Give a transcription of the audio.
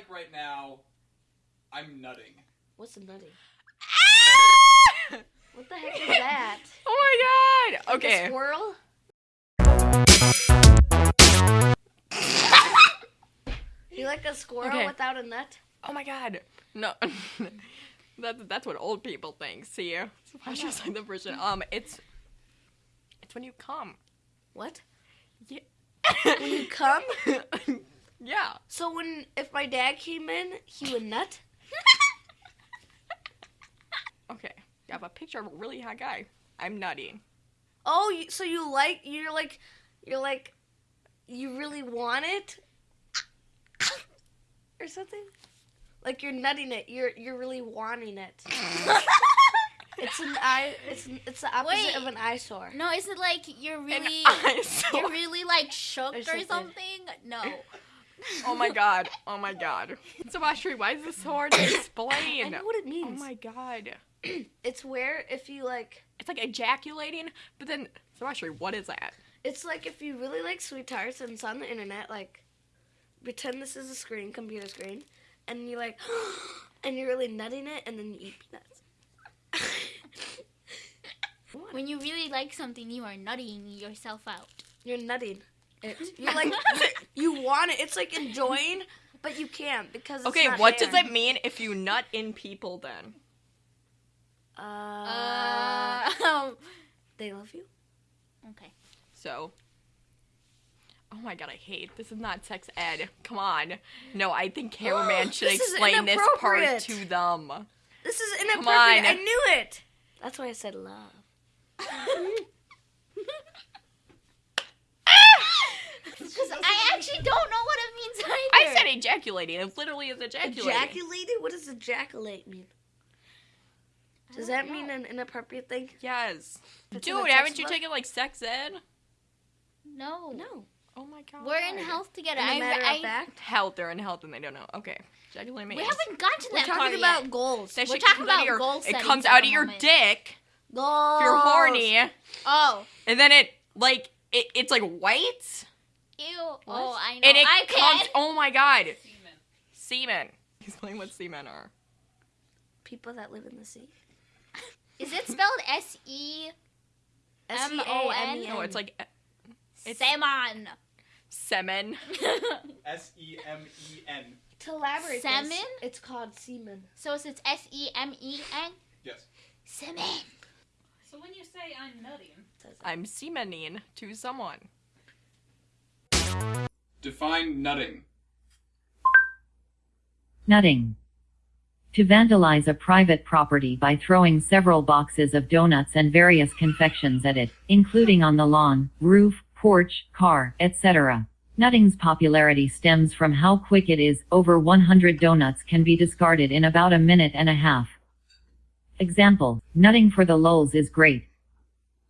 like right now, I'm nutting. What's a nutty? Ah! What the heck is that? oh my god. Like a Okay. squirrel? you like a squirrel Okay. without a nut? Oh my god. No. that, that's what old people think. See, it's just like the version. Um, it's it's when you come. What? Yeah. When you come? Yeah. So when if my dad came in, he would nut? Okay. You have a picture of a really hot guy. I'm nutting. Oh, so you like you're like you're like you really want it or something? Like you're nutting it. You're you're really wanting it. It's an eye. It's it's the opposite Wait. of an eyesore. No, is it like you're really you're really like shook Or or something. something? No. Oh my god. Oh my god. Sebastian, why is this so hard to explain? I explain? know what it oh means. Oh my god. It's where if you like. It's like ejaculating, but then Sebastian, what is that? It's like if you really like sweet tarts and it's on the internet. Like, pretend this is a screen, computer screen, and you like, and you're really nutting it, and then you eat peanuts. When you really like something, you are nutting yourself out. You're nutting it. You're like you want it. It's like enjoying, but you can't because it's Okay, not what there. does it mean if you nut in people then? Uh, Uh, they love you. okay. So Oh my god, I hate this is not sex ed. Come on. No, I think cameraman should This explain this part to them. This is Come inappropriate. on. I knew it. That's why I said love. Because I actually don't know what it means either. I said ejaculating. It literally is ejaculating. Ejaculated? What does ejaculate mean? Does that don't mean an inappropriate thing? Yes. It's Dude, haven't you textbook? taken like sex ed? No. No. Oh my god. We're in health together. In a I, matter I, of fact, Health, they're in health and they don't know. Okay. Ejaculate we haven't gotten to we're that part talking yet. about goals. That we're talking comes out of about your, goal It comes out of your moment. dick Goals. if you're horny. Oh. And then it like it, it's like white. Ew. Oh, I know. And it I comes can. oh my god. Semen. Explain what semen are. People that live in the sea. Is it spelled S E M-O-N? No, it's like uh, It's- Salmon? semen. S E M E N. To elaborate, Salmon? this, it's called semen. so it's S E M E N? Yes. Semen. So when you say I'm nutting, I'm semening to someone. Define nutting. Nutting. To vandalize a private property by throwing several boxes of donuts and various confections at it, including on the lawn, roof, porch, car, etc. Nutting's popularity stems from how quick it is, over 100 donuts can be discarded in about a minute and a half. Example, nutting for the lols is great,